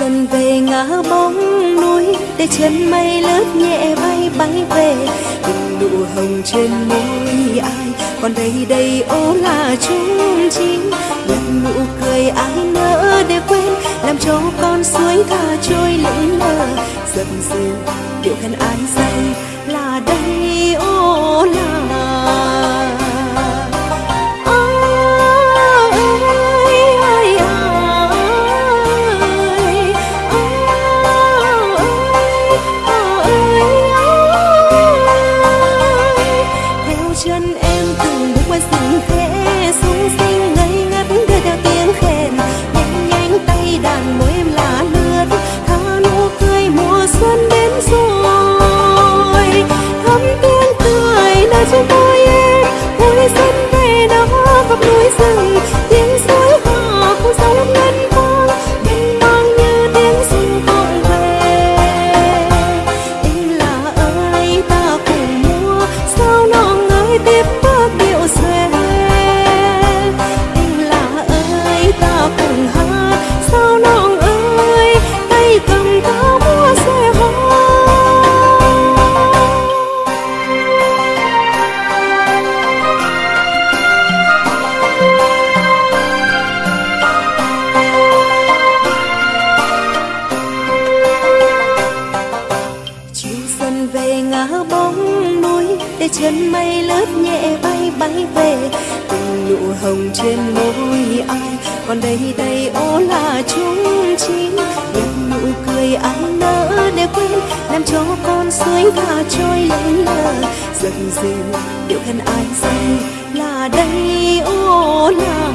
dần về ngã bóng núi để chân mây lướt nhẹ bay bay về. Từng nụ hồng trên môi ai, còn đây đây ô là chung chim nhặt nụ cười ai nỡ để quên, làm cho con suối thả trôi lững lờ. Dần dữ, điệu khăn ai say là đây ô là Jesus tem để chân mây lướt nhẹ bay bay về từng nụ hồng trên môi ai. Còn đây đây, ô là chúng chim những nụ cười ăn nỡ để quên, làm cho con suối tha trôi lên lờ. Dần dần điệu khen ai say là đây, ô là